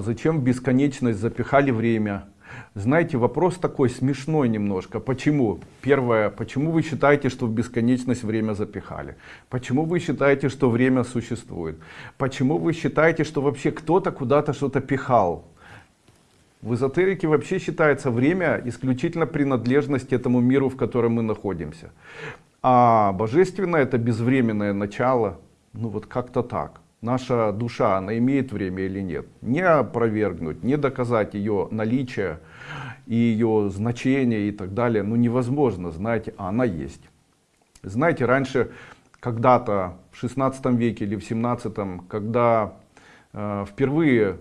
Зачем в бесконечность запихали время? Знаете, вопрос такой смешной немножко. Почему? Первое, почему вы считаете, что в бесконечность время запихали? Почему вы считаете, что время существует? Почему вы считаете, что вообще кто-то куда-то что-то пихал? В эзотерике вообще считается время исключительно принадлежность этому миру, в котором мы находимся. А божественное это безвременное начало. Ну вот как-то так наша душа, она имеет время или нет. Не опровергнуть, не доказать ее наличие и ее значение и так далее, ну невозможно, знаете, а она есть. Знаете, раньше, когда-то в 16 веке или в 17, когда э, впервые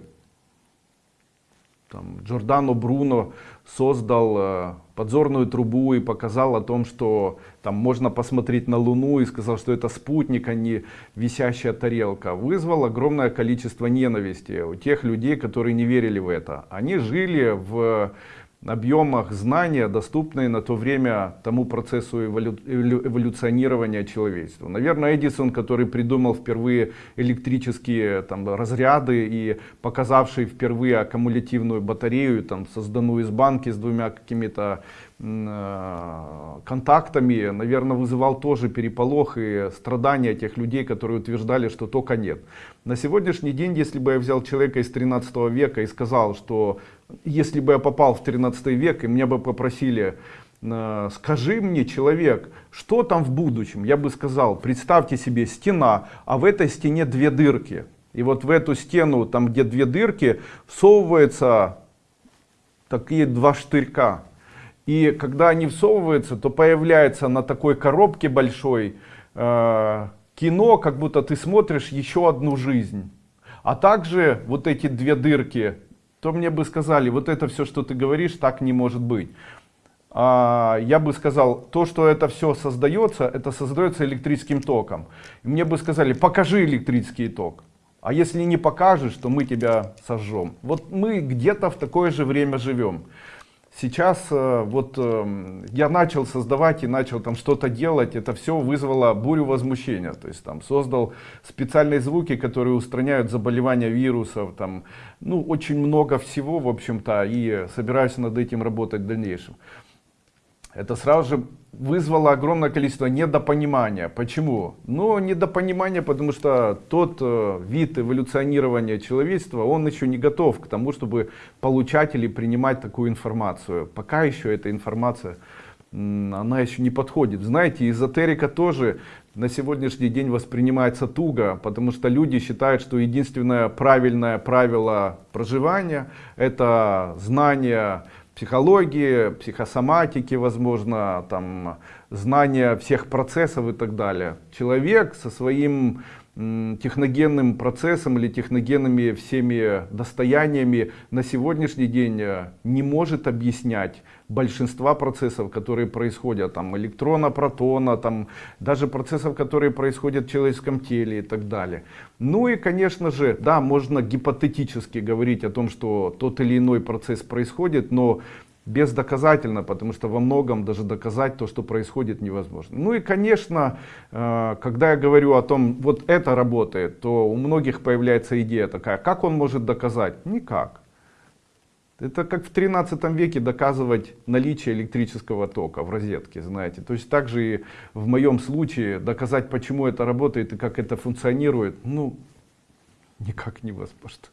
там, Джордано Бруно создал э, подзорную трубу и показал о том, что там можно посмотреть на Луну и сказал, что это спутник, а не висящая тарелка. Вызвал огромное количество ненависти у тех людей, которые не верили в это. Они жили в объемах знания, доступные на то время тому процессу эволю, эволюционирования человечества. Наверное, Эдисон, который придумал впервые электрические там, разряды и показавший впервые аккумулятивную батарею, там, созданную из банки с двумя какими-то контактами, наверное, вызывал тоже переполох и страдания тех людей, которые утверждали, что тока нет. На сегодняшний день, если бы я взял человека из 13 века и сказал, что если бы я попал в 13 век и меня бы попросили э, скажи мне, человек, что там в будущем? Я бы сказал, представьте себе стена, а в этой стене две дырки. И вот в эту стену, там где две дырки, всовываются такие два штырька. И когда они всовываются, то появляется на такой коробке большой э, кино, как будто ты смотришь еще одну жизнь. А также вот эти две дырки, то мне бы сказали, вот это все, что ты говоришь, так не может быть. А, я бы сказал, то, что это все создается, это создается электрическим током. И мне бы сказали, покажи электрический ток. А если не покажешь, то мы тебя сожжем. Вот мы где-то в такое же время живем. Сейчас э, вот эм, я начал создавать и начал там что-то делать, это все вызвало бурю возмущения. То есть там создал специальные звуки, которые устраняют заболевания вирусов, там, ну очень много всего, в общем-то, и собираюсь над этим работать в дальнейшем это сразу же вызвало огромное количество недопонимания. Почему? Ну, недопонимание, потому что тот э, вид эволюционирования человечества, он еще не готов к тому, чтобы получать или принимать такую информацию. Пока еще эта информация, она еще не подходит. Знаете, эзотерика тоже на сегодняшний день воспринимается туго, потому что люди считают, что единственное правильное правило проживания это знание психологии, психосоматики, возможно, там, знания всех процессов и так далее. Человек со своим техногенным процессом или техногенными всеми достояниями на сегодняшний день э, не может объяснять большинства процессов, которые происходят, там электрона, протона, там даже процессов, которые происходят в человеческом теле и так далее. Ну и, конечно же, да, можно гипотетически говорить о том, что тот или иной процесс происходит, но бездоказательно, потому что во многом даже доказать то, что происходит, невозможно. Ну и, конечно, э, когда я говорю о том, вот это работает, то у многих появляется идея такая, как он может доказать? Никак. Это как в 13 веке доказывать наличие электрического тока в розетке, знаете. То есть также и в моем случае доказать, почему это работает и как это функционирует, ну, никак невозможно.